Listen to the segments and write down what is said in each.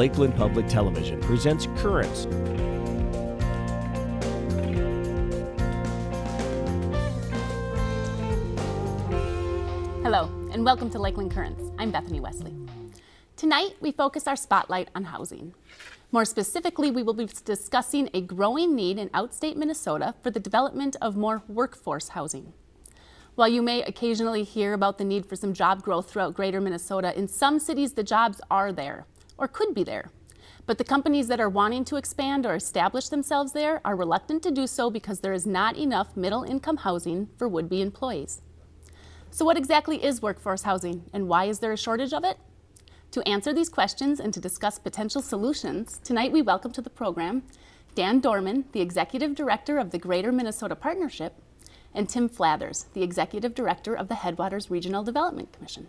Lakeland Public Television presents Currents. Hello, and welcome to Lakeland Currents. I'm Bethany Wesley. Tonight, we focus our spotlight on housing. More specifically, we will be discussing a growing need in outstate Minnesota for the development of more workforce housing. While you may occasionally hear about the need for some job growth throughout greater Minnesota, in some cities the jobs are there, or could be there. But the companies that are wanting to expand or establish themselves there are reluctant to do so because there is not enough middle income housing for would-be employees. So what exactly is workforce housing and why is there a shortage of it? To answer these questions and to discuss potential solutions, tonight we welcome to the program Dan Dorman, the Executive Director of the Greater Minnesota Partnership, and Tim Flathers, the Executive Director of the Headwaters Regional Development Commission.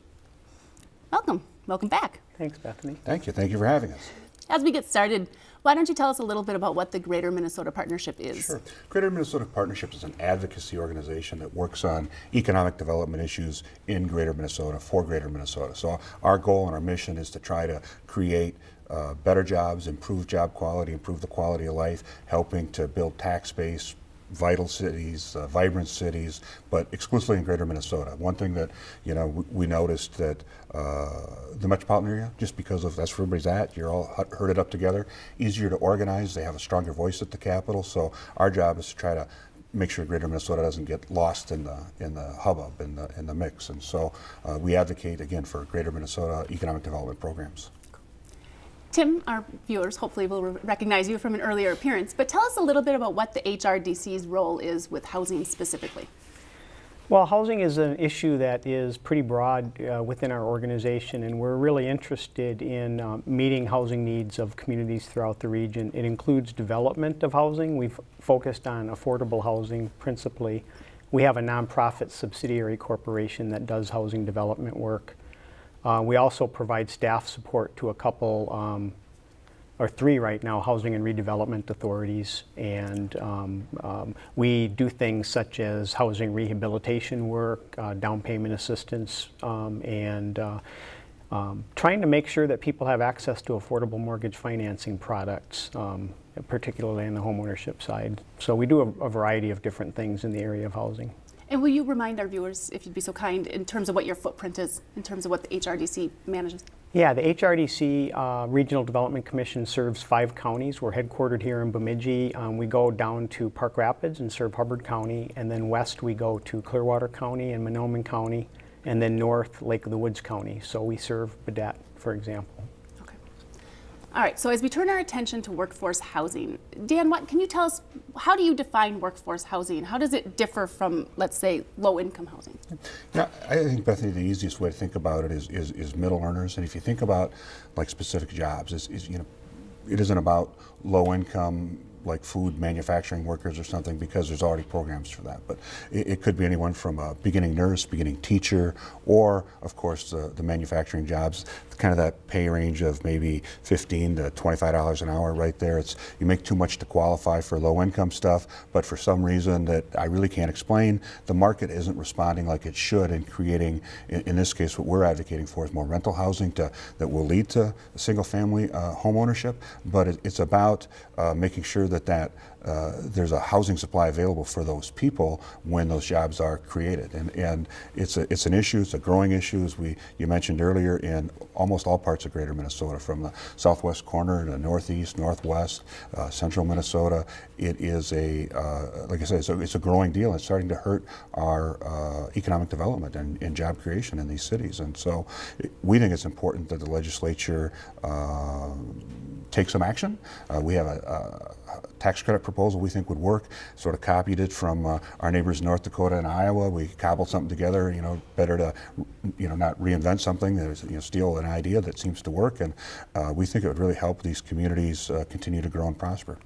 Welcome. Welcome back. Thanks, Bethany. Thank you. Thank you for having us. As we get started, why don't you tell us a little bit about what the Greater Minnesota Partnership is? Sure. Greater Minnesota Partnership is an advocacy organization that works on economic development issues in Greater Minnesota for Greater Minnesota. So our goal and our mission is to try to create uh, better jobs, improve job quality, improve the quality of life, helping to build tax base, vital cities, uh, vibrant cities, but exclusively in greater Minnesota. One thing that, you know, we, noticed that uh, the metropolitan area, just because of that's where everybody's at, you're all herded up together, easier to organize, they have a stronger voice at the Capitol, so our job is to try to make sure Greater Minnesota doesn't get lost in the in the hubbub in the in the mix, and so uh, we advocate again for Greater Minnesota economic development programs. Tim, our viewers hopefully will recognize you from an earlier appearance, but tell us a little bit about what the HRDC's role is with housing specifically. Well, housing is an issue that is pretty broad uh, within our organization, and we're really interested in uh, meeting housing needs of communities throughout the region. It includes development of housing. We've focused on affordable housing principally. We have a nonprofit subsidiary corporation that does housing development work. Uh, we also provide staff support to a couple, um, or three right now, housing and redevelopment authorities. And um, um, we do things such as housing rehabilitation work, uh, down payment assistance, um, and uh, um, trying to make sure that people have access to affordable mortgage financing products, um, particularly on the homeownership side. So we do a, a variety of different things in the area of housing. And will you remind our viewers, if you'd be so kind, in terms of what your footprint is, in terms of what the HRDC manages? Yeah, the HRDC uh, Regional Development Commission serves five counties. We're headquartered here in Bemidji. Um, we go down to Park Rapids and serve Hubbard County, and then west we go to Clearwater County and Mahnomen County, and then north Lake of the Woods County. So we serve Baudette, for example. All right, so as we turn our attention to workforce housing, Dan, what can you tell us, how do you define workforce housing? How does it differ from, let's say, low-income housing? Yeah, I think, Bethany, the easiest way to think about it is, is, is middle earners. And if you think about, like, specific jobs, is, is you know, it isn't about low-income like food manufacturing workers or something because there's already programs for that. But it, it could be anyone from a beginning nurse, beginning teacher, or of course the, the manufacturing jobs, kind of that pay range of maybe 15 to $25 an hour right there. It's You make too much to qualify for low income stuff, but for some reason that I really can't explain, the market isn't responding like it should and creating, in, in this case, what we're advocating for is more rental housing to, that will lead to single family uh, home ownership, but it, it's about uh, making sure that, that uh, there's a housing supply available for those people when those jobs are created. And, and it's, a, it's an issue, it's a growing issue, as we, you mentioned earlier, in almost all parts of greater Minnesota, from the southwest corner to northeast, northwest, uh, central Minnesota. It is a, uh, like I said, it's a, it's a, growing deal. It's starting to hurt our uh, economic development and, and, job creation in these cities. And so we think it's important that the legislature uh, take some action. We have a, a, tax credit proposal we think would work. Sort of copied it from uh, our neighbors in North Dakota and Iowa. We cobbled something together. You know, better to you know not reinvent something. There's you know steal an idea that seems to work, and uh, we think it would really help these communities uh, continue to grow and prosper.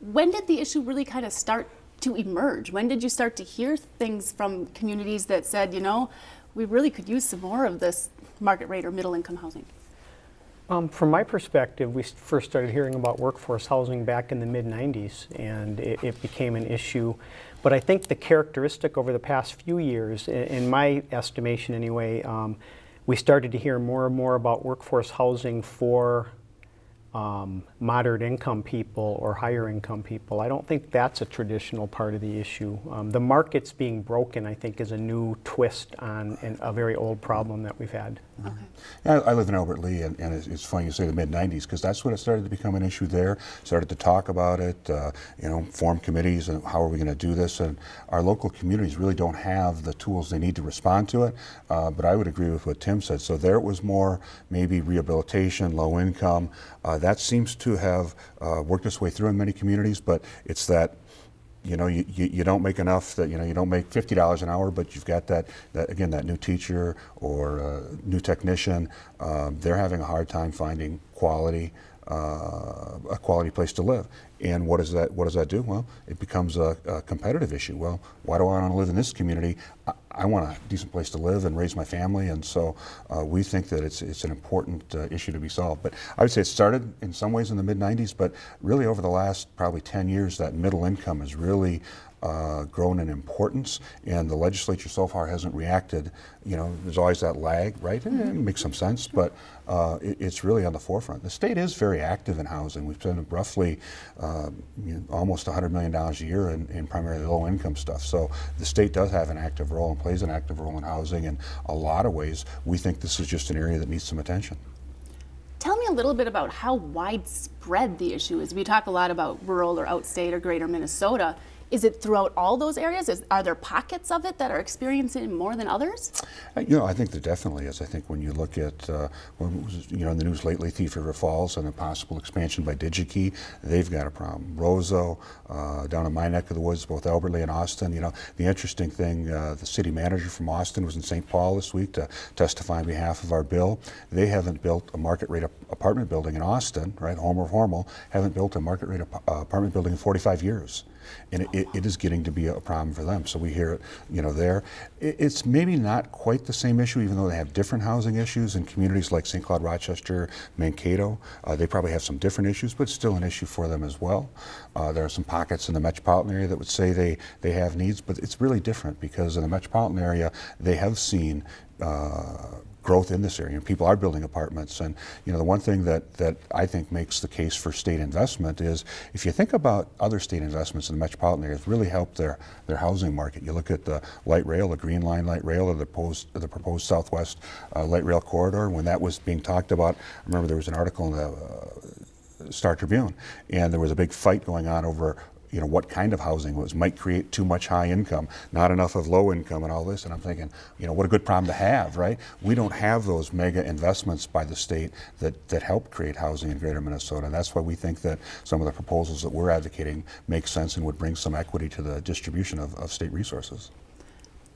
When did the issue really kind of start to emerge? When did you start to hear things from communities that said, you know, we really could use some more of this market rate or middle income housing? Um, from my perspective, we first started hearing about workforce housing back in the mid-90s, and it, it, became an issue. But I think the characteristic over the past few years, in, my estimation anyway, um, we started to hear more and more about workforce housing for um, moderate income people or higher income people. I don't think that's a traditional part of the issue. Um, the market's being broken, I think, is a new twist on an, a very old problem that we've had. I, I live in Albert Lea, and, and it's, it's funny you say the mid '90s because that's when it started to become an issue. There, started to talk about it. Uh, you know, form committees and how are we going to do this? And our local communities really don't have the tools they need to respond to it. Uh, but I would agree with what Tim said. So there it was more maybe rehabilitation, low income. Uh, that seems to have uh, worked its way through in many communities, but it's that you know, you, you, you, don't make enough that, you know, you don't make $50 an hour, but you've got that, that again, that new teacher or uh, new technician, um, they're having a hard time finding quality, uh, a quality place to live. And what does that what does that do? Well, it becomes a, a competitive issue. Well, why do I want to live in this community? I, I, want a decent place to live and raise my family, and so uh, we think that it's it's an important uh, issue to be solved. But I would say it started in some ways in the mid '90s, but really over the last probably 10 years, that middle income has really uh, grown in importance, and the legislature so far hasn't reacted. You know, there's always that lag, right? Eh, it makes some sense, but uh, it, it's really on the forefront. The state is very active in housing. We've spent roughly uh, you know, almost $100 million a year in, in primarily low-income stuff. So the state does have an active role and plays an active role in housing in a lot of ways. We think this is just an area that needs some attention. Tell me a little bit about how widespread the issue is. We talk a lot about rural or outstate or greater Minnesota. Is it throughout all those areas? Is, are there pockets of it that are experiencing more than others? Uh, you know, I think there definitely is. I think when you look at, uh, when you know, in the news lately, Thief River Falls and a possible expansion by DigiKey, they've got a problem. Roseau, uh, down in my neck of the woods, both Albert Lea and Austin, you know, the interesting thing, uh, the city manager from Austin was in St. Paul this week to testify on behalf of our bill. They haven't built a market rate apartment building in Austin, right, Homer of Hormel, haven't built a market rate uh, apartment building in 45 years and it, it is getting to be a problem for them. So we hear it, you know, there. It's maybe not quite the same issue, even though they have different housing issues in communities like St. Cloud, Rochester, Mankato. Uh, they probably have some different issues, but still an issue for them as well. Uh, there are some pockets in the metropolitan area that would say they, they have needs, but it's really different because in the metropolitan area, they have seen uh, growth in this area. People are building apartments, and you know the one thing that that I think makes the case for state investment is if you think about other state investments in the metropolitan areas, really helped their their housing market. You look at the light rail, the Green Line light rail, or the proposed the proposed Southwest uh, light rail corridor. When that was being talked about, I remember there was an article in the. Uh, Star Tribune, and there was a big fight going on over you know, what kind of housing was, might create too much high income, not enough of low income and all this. And I'm thinking, you know, what a good problem to have, right? We don't have those mega investments by the state that, that help create housing in greater Minnesota. And that's why we think that some of the proposals that we're advocating make sense and would bring some equity to the distribution of, of state resources.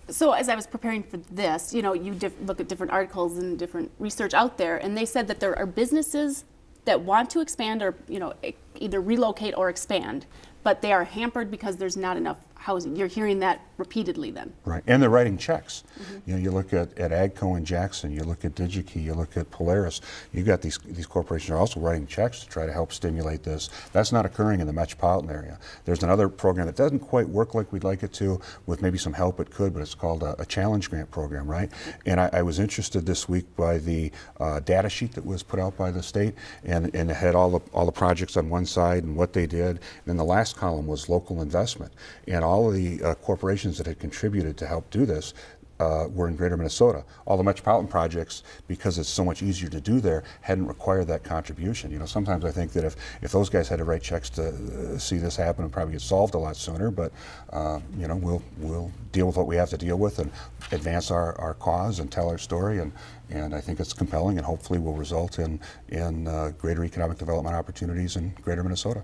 So as I was preparing for this, you know, you look at different articles and different research out there, and they said that there are businesses that want to expand or, you know, either relocate or expand, but they are hampered because there's not enough housing. You're hearing that repeatedly then. Right, and they're writing checks. Mm -hmm. You know, you look at, at AGCO and Jackson, you look at DigiKey, you look at Polaris, you've got these, these corporations are also writing checks to try to help stimulate this. That's not occurring in the metropolitan area. There's another program that doesn't quite work like we'd like it to, with maybe some help it could, but it's called a, a challenge grant program, right? And I, I, was interested this week by the uh, data sheet that was put out by the state, and, and it had all the, all the projects on one side and what they did, and then the last column was local investment. And all of the uh, corporations that had contributed to help do this uh, were in greater Minnesota. All the metropolitan projects, because it's so much easier to do there, hadn't required that contribution. You know, sometimes I think that if, if those guys had to write checks to uh, see this happen, it probably get solved a lot sooner, but, uh, you know, we'll, we'll deal with what we have to deal with and advance our, our cause and tell our story, and, and I think it's compelling and hopefully will result in, in uh, greater economic development opportunities in greater Minnesota.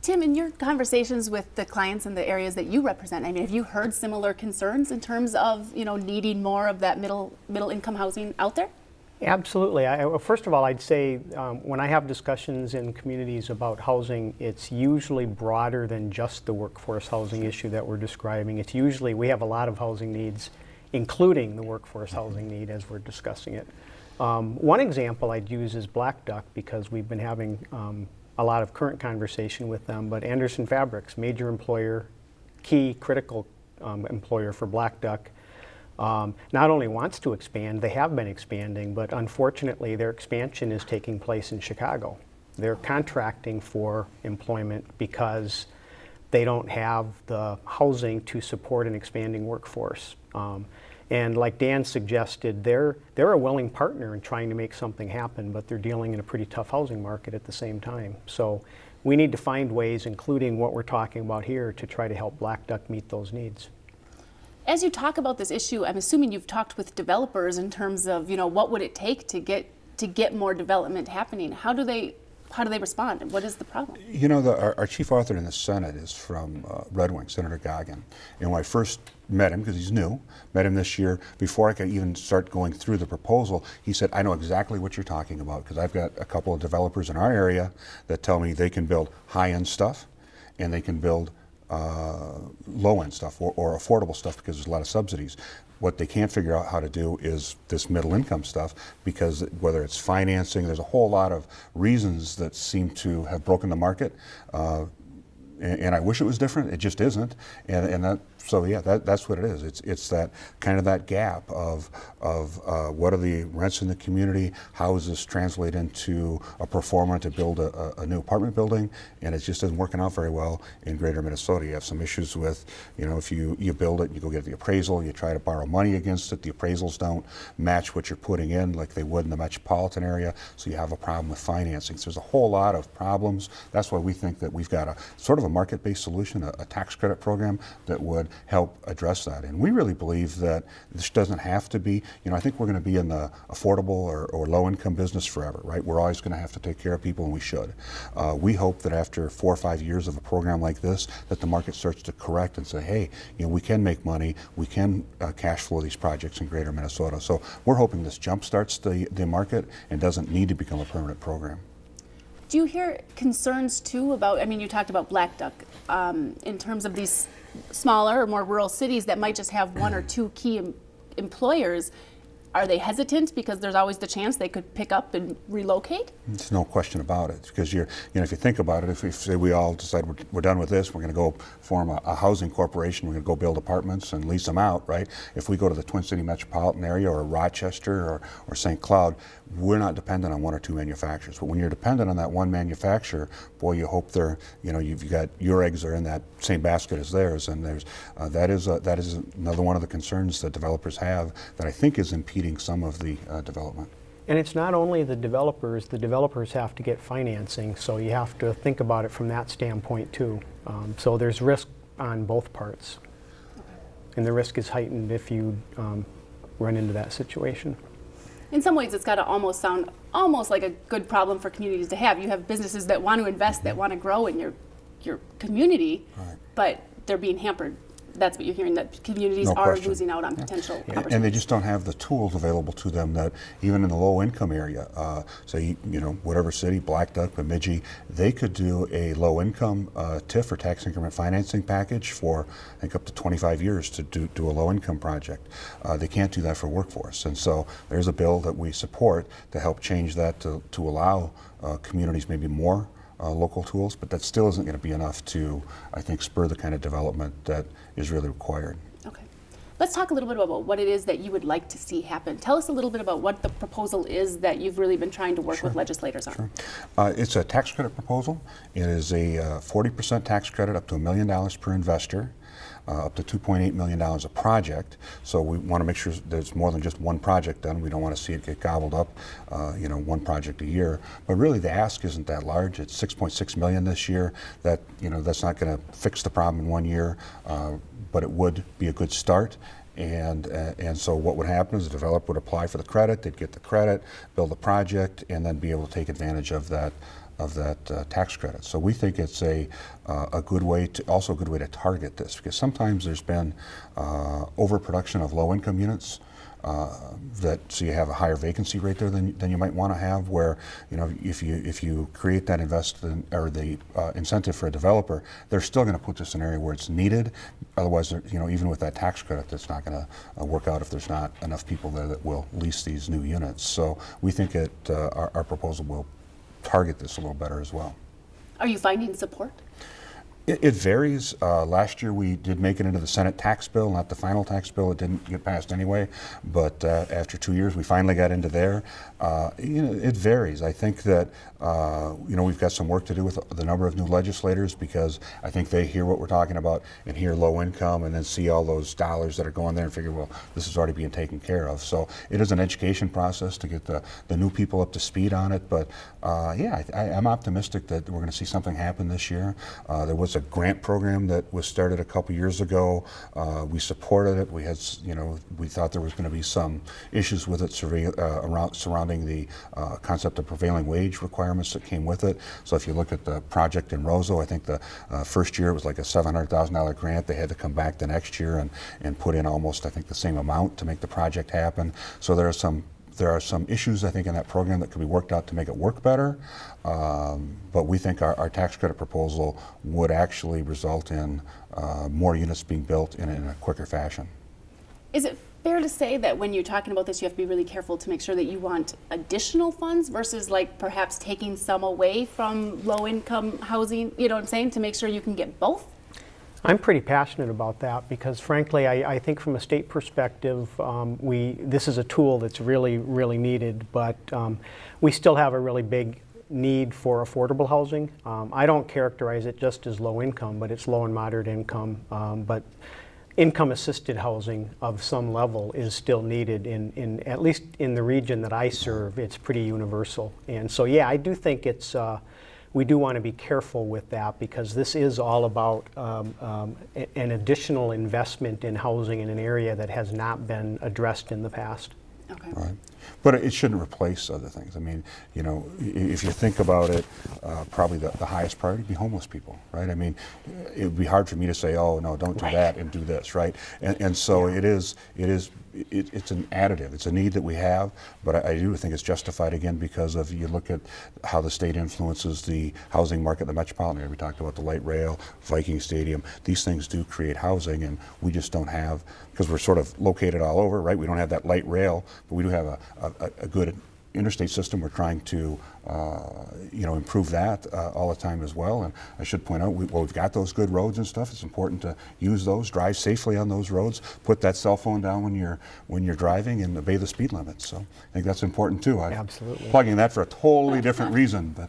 Tim, in your conversations with the clients in the areas that you represent, I mean, have you heard similar concerns in terms of, you know, needing more of that middle middle income housing out there? Absolutely. I, first of all, I'd say um, when I have discussions in communities about housing, it's usually broader than just the workforce housing issue that we're describing. It's usually, we have a lot of housing needs, including the workforce housing need as we're discussing it. Um, one example I'd use is Blackduck because we've been having um, a lot of current conversation with them, but Anderson Fabrics, major employer, key critical um, employer for Blackduck, um, not only wants to expand, they have been expanding, but unfortunately their expansion is taking place in Chicago. They're contracting for employment because they don't have the housing to support an expanding workforce. Um, and like Dan suggested, they're, they're a willing partner in trying to make something happen, but they're dealing in a pretty tough housing market at the same time. So we need to find ways, including what we're talking about here, to try to help Blackduck meet those needs. As you talk about this issue, I'm assuming you've talked with developers in terms of, you know, what would it take to get to get more development happening? How do they how do they respond? What is the problem? You know, the, our, our, chief author in the Senate is from uh, Red Wing, Senator Goggin. And when I first met him, because he's new, met him this year, before I could even start going through the proposal, he said, I know exactly what you're talking about, because I've got a couple of developers in our area that tell me they can build high-end stuff and they can build uh, low-end stuff or, or, affordable stuff because there's a lot of subsidies. What they can't figure out how to do is this middle income stuff because whether it's financing, there's a whole lot of reasons that seem to have broken the market. Uh, and, and, I wish it was different. It just isn't. And, and that so yeah, that, that's what it is. It's it's that kind of that gap of of uh, what are the rents in the community? How does this translate into a pro forma to build a, a, new apartment building? And it just isn't working out very well in Greater Minnesota. You have some issues with, you know, if you you build it, you go get the appraisal, you try to borrow money against it. The appraisals don't match what you're putting in like they would in the metropolitan area. So you have a problem with financing. So there's a whole lot of problems. That's why we think that we've got a sort of a market-based solution, a, a tax credit program that would help address that. And we really believe that this doesn't have to be, you know, I think we're going to be in the affordable or, or low income business forever, right? We're always going to have to take care of people and we should. Uh, we hope that after four or five years of a program like this, that the market starts to correct and say, hey, you know, we can make money, we can uh, cash flow these projects in greater Minnesota. So we're hoping this jump starts the, the market and doesn't need to become a permanent program. Do you hear concerns too about, I mean, you talked about Blackduck, um, in terms of these smaller or more rural cities that might just have one or two key em employers are they hesitant because there's always the chance they could pick up and relocate? There's no question about it because you're, you know, if you think about it, if we say we all decide we're, we're done with this, we're going to go form a, a, housing corporation, we're going to go build apartments and lease them out, right? If we go to the Twin City metropolitan area or Rochester or, or St. Cloud, we're not dependent on one or two manufacturers. But when you're dependent on that one manufacturer, boy, you hope they're, you know, you've got your eggs are in that same basket as theirs, and there's uh, that is a, that is another one of the concerns that developers have that I think is impeding some of the uh, development. And it's not only the developers, the developers have to get financing, so you have to think about it from that standpoint too. Um, so there's risk on both parts. And the risk is heightened if you um, run into that situation in some ways it's got to almost sound almost like a good problem for communities to have. You have businesses that want to invest, that want to grow in your your community, right. but they're being hampered that's what you're hearing that communities no are question. losing out on yeah. potential yeah. And they just don't have the tools available to them that even in the low income area, uh, say, you know, whatever city, Blackduck, Bemidji, they could do a low income uh, TIF or tax increment financing package for, I think, up to 25 years to do, do a low income project. Uh, they can't do that for workforce. And so there's a bill that we support to help change that to, to allow uh, communities maybe more uh, local tools, but that still isn't going to be enough to, I think, spur the kind of development that is really required. Okay. Let's talk a little bit about what it is that you would like to see happen. Tell us a little bit about what the proposal is that you've really been trying to work sure. with legislators on. Sure. Uh, it's a tax credit proposal. It is a 40% uh, tax credit up to a million dollars per investor uh, up to $2.8 million a project. So we want to make sure there's more than just one project done. We don't want to see it get gobbled up, uh, you know, one project a year. But really the ask isn't that large. It's 6.6 million this year. That, you know, that's not going to fix the problem in one year, uh, but it would be a good start. And, uh, and so what would happen is the developer would apply for the credit, they'd get the credit, build the project, and then be able to take advantage of that of that uh, tax credit. So we think it's a, uh, a good way to, also a good way to target this because sometimes there's been uh, overproduction of low income units. Uh, that so you have a higher vacancy rate there than, than you might want to have where you know if you if you create that investment or the uh, incentive for a developer they're still going to put this in an area where it's needed otherwise you know even with that tax credit that's not going to uh, work out if there's not enough people there that will lease these new units so we think it our, our proposal will target this a little better as well. Are you finding support? It, it varies. Uh, last year we did make it into the Senate tax bill, not the final tax bill. It didn't get passed anyway. But uh, after two years, we finally got into there. Uh, you know, it varies. I think that uh, you know we've got some work to do with the number of new legislators because I think they hear what we're talking about and hear low income and then see all those dollars that are going there and figure, well, this is already being taken care of. So it is an education process to get the, the new people up to speed on it. But uh, yeah, I, am optimistic that we're going to see something happen this year. Uh, there was a grant program that was started a couple years ago. Uh, we supported it. We had, you know, we thought there was going to be some issues with it uh, around, surrounding the uh, concept of prevailing wage requirements that came with it. So if you look at the project in Roseau, I think the uh, first year it was like a $700,000 grant. They had to come back the next year and, and put in almost, I think, the same amount to make the project happen. So there are some there are some issues, I think, in that program that could be worked out to make it work better. Um, but we think our, our, tax credit proposal would actually result in uh, more units being built in, in a quicker fashion. Is it fair to say that when you're talking about this, you have to be really careful to make sure that you want additional funds versus like perhaps taking some away from low income housing, you know what I'm saying, to make sure you can get both? I'm pretty passionate about that because frankly, I, I think from a state perspective, um, we, this is a tool that's really, really needed, but um, we still have a really big need for affordable housing. Um, I don't characterize it just as low income, but it's low and moderate income. Um, but income assisted housing of some level is still needed in, in at least in the region that I serve, it's pretty universal. And so yeah, I do think it's uh, we do want to be careful with that because this is all about um, um, an additional investment in housing in an area that has not been addressed in the past. Okay. Right. But it shouldn't replace other things. I mean, you know, if you think about it, uh, probably the, the, highest priority would be homeless people, right? I mean, it would be hard for me to say, oh, no, don't do right. that and do this, right? And, and so yeah. it is, it is, it, it's an additive. It's a need that we have, but I, I, do think it's justified again because of you look at how the state influences the housing market, the metropolitan area. We talked about the light rail, Viking Stadium. These things do create housing, and we just don't have because we're sort of located all over, right? We don't have that light rail, but we do have a, a, a good interstate system. We're trying to, uh, you know, improve that uh, all the time as well. And I should point out, we, well, we've got those good roads and stuff. It's important to use those, drive safely on those roads, put that cell phone down when you're when you're driving, and obey the speed limits. So I think that's important too. I'm Absolutely. Plugging that for a totally different reason, but.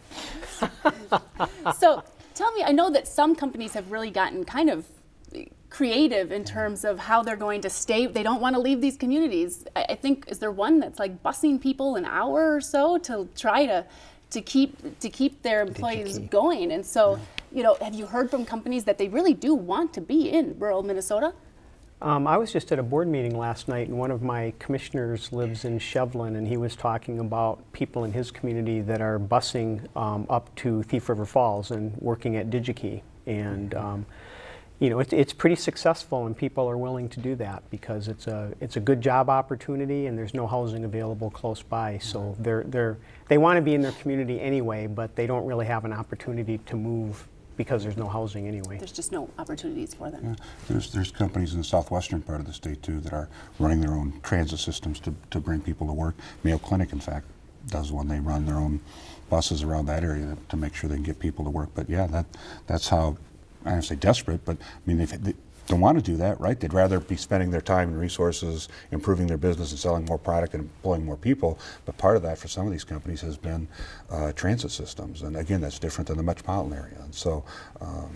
so tell me, I know that some companies have really gotten kind of creative in terms of how they're going to stay. They don't want to leave these communities. I, I think is there one that's like busing people an hour or so to try to to keep to keep their employees going. And so, you know, have you heard from companies that they really do want to be in rural Minnesota? Um, I was just at a board meeting last night, and one of my commissioners lives in Shevlin, and he was talking about people in his community that are busing um, up to Thief River Falls and working at DigiKey. And um, you know, it, it's pretty successful and people are willing to do that because it's a, it's a good job opportunity and there's no housing available close by. So they're, they're, they want to be in their community anyway, but they don't really have an opportunity to move because there's no housing anyway. There's just no opportunities for them. Yeah. There's, there's companies in the southwestern part of the state too that are running their own transit systems to, to bring people to work. Mayo Clinic, in fact, does one. They run their own buses around that area to make sure they can get people to work. But yeah, that, that's how I don't say desperate, but I mean, they don't want to do that, right? They'd rather be spending their time and resources improving their business and selling more product and employing more people. But part of that for some of these companies has been uh, transit systems. And again, that's different than the metropolitan area. And so, um,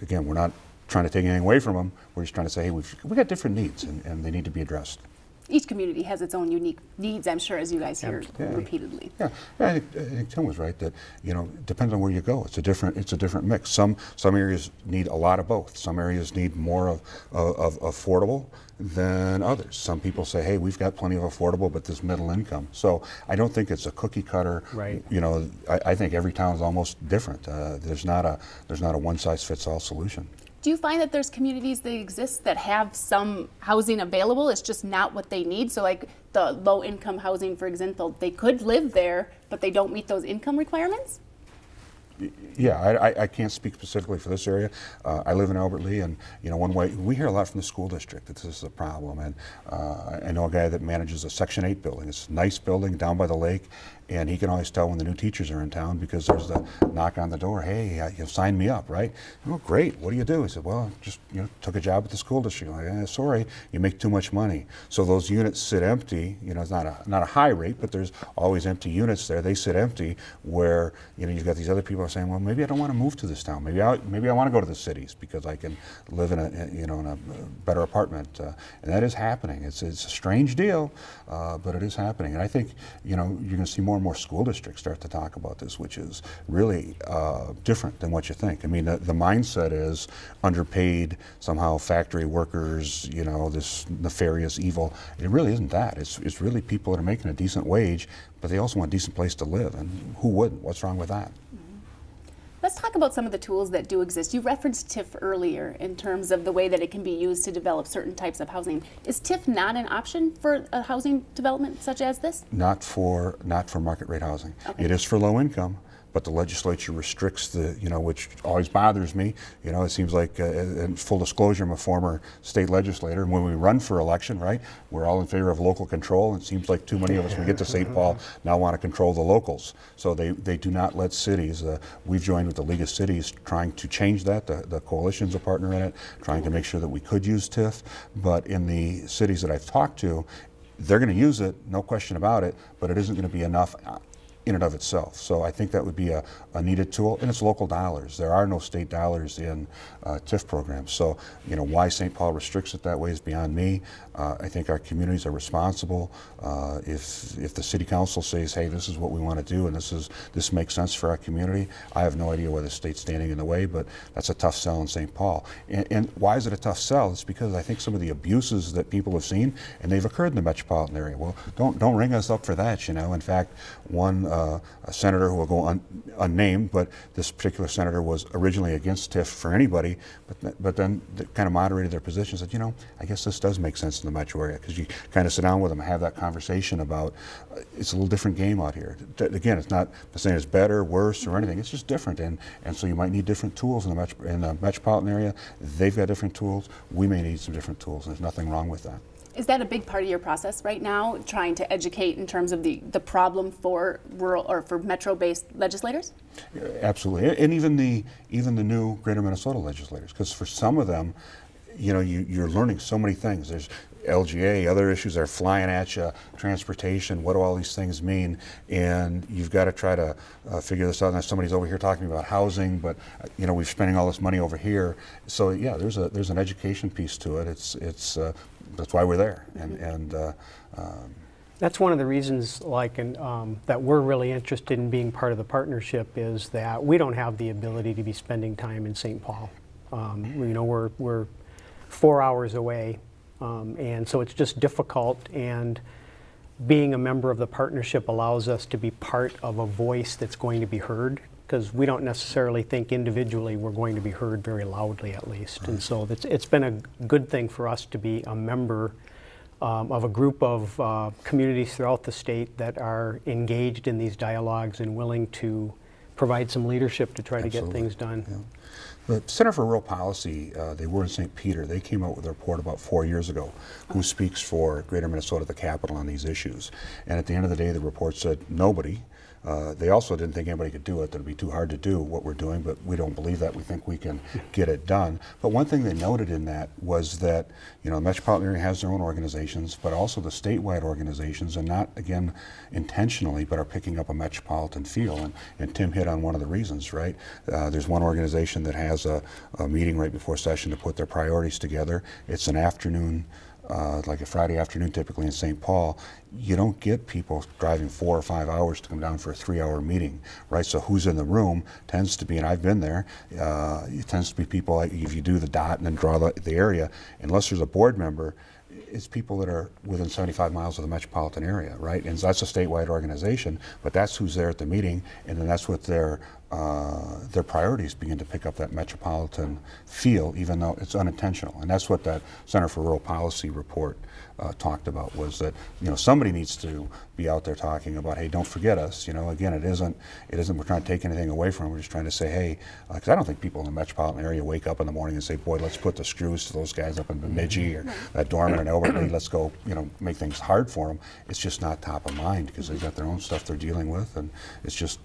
again, we're not trying to take anything away from them. We're just trying to say, hey, we've, we've got different needs and, and they need to be addressed each community has its own unique needs, I'm sure, as you guys hear yeah. repeatedly. Yeah, yeah I, think, I, think, Tim was right that you know depends on where you go. It's a different it's a different mix. Some some areas need a lot of both. Some areas need more of, of, of affordable than others. Some people say, hey, we've got plenty of affordable, but this middle income. So I don't think it's a cookie cutter. Right. You know, I, I think every town is almost different. Uh, there's not a there's not a one size fits all solution. Do you find that there's communities that exist that have some housing available? It's just not what they need. So, like the low income housing, for example, they could live there, but they don't meet those income requirements? Yeah, I, I, can't speak specifically for this area. Uh, I live in Albert Lea, and you know, one way we hear a lot from the school district that this is a problem. And uh, I know a guy that manages a Section 8 building. It's a nice building down by the lake, and he can always tell when the new teachers are in town because there's the knock on the door. Hey, uh, you've signed me up, right? Oh, great. What do you do? He said, Well, just you know, took a job at the school district. Like, eh, sorry, you make too much money. So those units sit empty. You know, it's not a not a high rate, but there's always empty units there. They sit empty where you know you've got these other people saying, Well, maybe I don't want to move to this town. Maybe I maybe I want to go to the cities because I can live in a you know in a better apartment. Uh, and that is happening. It's it's a strange deal, uh, but it is happening. And I think you know you're going to see more and more school districts start to talk about this, which is really uh, different than what you think. I mean, the, the mindset is underpaid, somehow factory workers, you know, this nefarious evil. It really isn't that. It's, it's really people that are making a decent wage, but they also want a decent place to live. And who wouldn't? What's wrong with that? Let's talk about some of the tools that do exist. You referenced TIF earlier in terms of the way that it can be used to develop certain types of housing. Is TIF not an option for a housing development such as this? Not for not for market rate housing. Okay. It is for low income, but the legislature restricts the, you know, which always bothers me. You know, it seems like, uh, in full disclosure, I'm a former state legislator, and when we run for election, right, we're all in favor of local control. It seems like too many of us, when we get to St. Paul, now want to control the locals. So they, they do not let cities. Uh, we've joined with the League of Cities trying to change that. The, the coalition's a partner in it, trying to make sure that we could use TIF. But in the cities that I've talked to, they're going to use it, no question about it, but it isn't going to be enough uh, in and of itself. So I think that would be a, a needed tool, and it's local dollars. There are no state dollars in uh, TIF programs. So, you know, why St. Paul restricts it that way is beyond me. Uh, I think our communities are responsible. Uh, if if the city council says, "Hey, this is what we want to do, and this is this makes sense for our community," I have no idea why the state's standing in the way, but that's a tough sell in St. Paul. And, and why is it a tough sell? It's because I think some of the abuses that people have seen, and they've occurred in the metropolitan area. Well, don't don't ring us up for that. You know, in fact, one uh, senator who will go un, unnamed, but this particular senator was originally against TIF for anybody, but th but then kind of moderated their position, said, you know, I guess this does make sense in the metro area because you kind of sit down with them, and have that conversation about uh, it's a little different game out here. D again, it's not the saying it's better, worse, or anything. It's just different, and and so you might need different tools in the metro, in the metropolitan area. They've got different tools. We may need some different tools, and there's nothing wrong with that. Is that a big part of your process right now, trying to educate in terms of the, the problem for rural or for metro-based legislators? Absolutely, and even the even the new Greater Minnesota legislators, because for some of them, you know, you, you're learning so many things. There's LGA, other issues are flying at you, transportation, what do all these things mean? And you've got to try to uh, figure this out. Now somebody's over here talking about housing, but uh, you know, we're spending all this money over here. So yeah, there's a there's an education piece to it. It's it's uh, that's why we're there. And and uh, um, That's one of the reasons, like, in, um, that we're really interested in being part of the partnership is that we don't have the ability to be spending time in St. Paul. Um, you know, we're, we're four hours away, um, and so it's just difficult. And being a member of the partnership allows us to be part of a voice that's going to be heard because we don't necessarily think individually we're going to be heard very loudly, at least. And so it's, it's been a good thing for us to be a member um, of a group of uh, communities throughout the state that are engaged in these dialogues and willing to provide some leadership to try to get things done. Yeah. The Center for Rural Policy, uh, they were in St. Peter. They came out with a report about four years ago who speaks for Greater Minnesota, the capital, on these issues. And at the end of the day, the report said nobody. Uh, they also didn't think anybody could do it, that it'd be too hard to do what we're doing, but we don't believe that. We think we can get it done. But one thing they noted in that was that, you know, the metropolitan area has their own organizations, but also the statewide organizations, and not, again, intentionally, but are picking up a metropolitan feel. And, and Tim hit on one of the reasons, right? Uh, there's one organization that has a, a meeting right before session to put their priorities together. It's an afternoon uh, like a Friday afternoon typically in St. Paul, you don't get people driving four or five hours to come down for a three hour meeting, right? So who's in the room tends to be, and I've been there, uh, it tends to be people, if you do the dot and then draw the, the area, unless there's a board member, it's people that are within 75 miles of the metropolitan area, right? And that's a statewide organization, but that's who's there at the meeting, and then that's what their uh, their priorities begin to pick up that metropolitan feel, even though it's unintentional. And that's what that Center for Rural Policy report uh, talked about was that you know somebody needs to be out there talking about hey don't forget us. You know again it isn't it isn't we're trying to take anything away from them. We're just trying to say hey because I don't think people in the metropolitan area wake up in the morning and say boy let's put the screws to those guys up in Bemidji or that Dorman and Albert Lea let's go you know make things hard for them it's just not top of mind because they've got their own stuff they're dealing with and it's just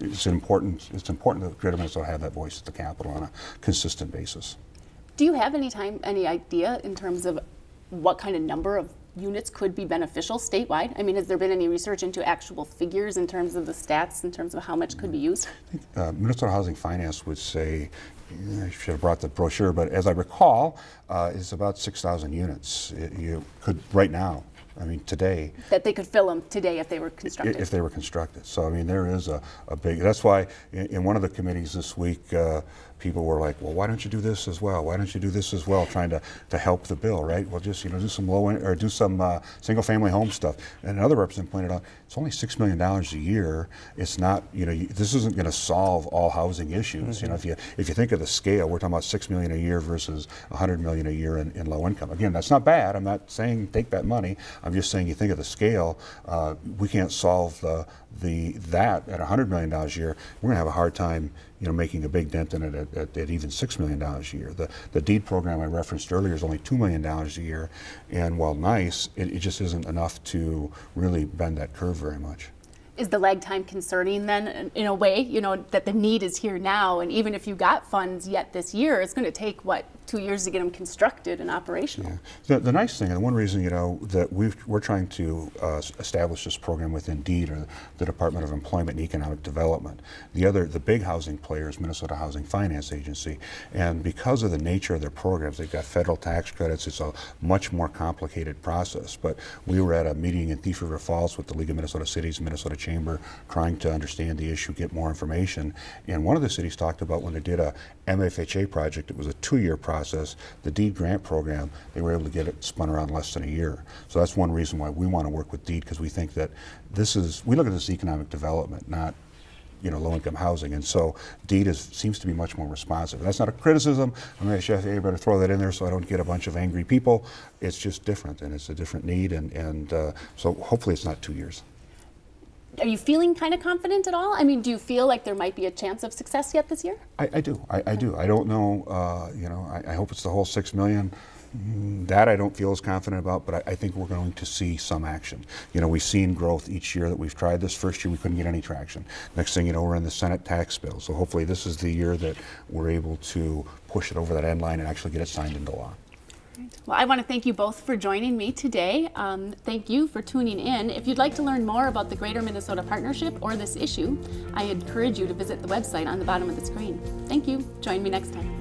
it's important it's important that Greater Minnesota have that voice at the Capitol on a consistent basis. Do you have any time, any idea in terms of what kind of number of units could be beneficial statewide? I mean, has there been any research into actual figures in terms of the stats, in terms of how much could be used? i Uh, Minnesota Housing Finance would say, I should have brought the brochure, but as I recall, uh, it's about 6,000 units. It, you could, right now, I mean, today, That they could fill them today if they were constructed? if they were constructed. So, I mean, there is a, a big, that's why in, in one of the committees this week, uh, people were like, well, why don't you do this as well? Why don't you do this as well? Trying to, to help the bill, right? Well, just, you know, do some low, in, or do some uh, single family home stuff. And another representative pointed out, it's only $6 million a year. It's not, you know, you, this isn't going to solve all housing issues. You know, if you, if you think of the scale, we're talking about 6 million a year versus 100 million a year in, in low income. Again, that's not bad. I'm not saying take that money. I'm just saying you think of the scale, uh, we can't solve the, the, that at $100 million a year. We're going to have a hard time you know, making a big dent in it at, at, at even $6 million a year. The, the DEED program I referenced earlier is only $2 million a year, and while nice, it, it just isn't enough to really bend that curve very much. Is the lag time concerning then, in- a way, you know, that the need is here now, and even if you got funds yet this year, it's going to take, what, two years to get them constructed and operational? The, the nice thing, and one reason you know that we we're trying to uh, establish this program with Indeed or the Department of Employment and Economic Development. The other, the big housing player is Minnesota Housing Finance Agency, and because of the nature of their programs, they've got federal tax credits. It's a much more complicated process. But we were at a meeting in Thief River Falls with the League of Minnesota Cities, Minnesota Chamber, trying to understand the issue, get more information. And one of the cities talked about when they did a MFHA project, it was a two-year process. The DEED grant program, they were able to get it spun around less than a year. So that's one reason why we want to work with DEED because we think that this is, we look at this economic development, not you know, low-income housing, and so DEED is, seems to be much more responsive. And that's not a criticism. I'm going to better throw that in there so I don't get a bunch of angry people. It's just different, and it's a different need, and, and uh, so hopefully it's not two years. Are you feeling kind of confident at all? I mean, do you feel like there might be a chance of success yet this year? I, I do. I, I do. I don't know. Uh, you know, I, I hope it's the whole six million. Mm, That I don't feel as confident about, but I, I think we're going to see some action. You know, we've seen growth each year that we've tried this. First year we couldn't get any traction. Next thing you know, we're in the Senate tax bill. So hopefully this is the year that we're able to push it over that end line and actually get it signed into law. Well, I want to thank you both for joining me today. Um, thank you for tuning in. If you'd like to learn more about the Greater Minnesota Partnership or this issue, I encourage you to visit the website on the bottom of the screen. Thank you. Join me next time.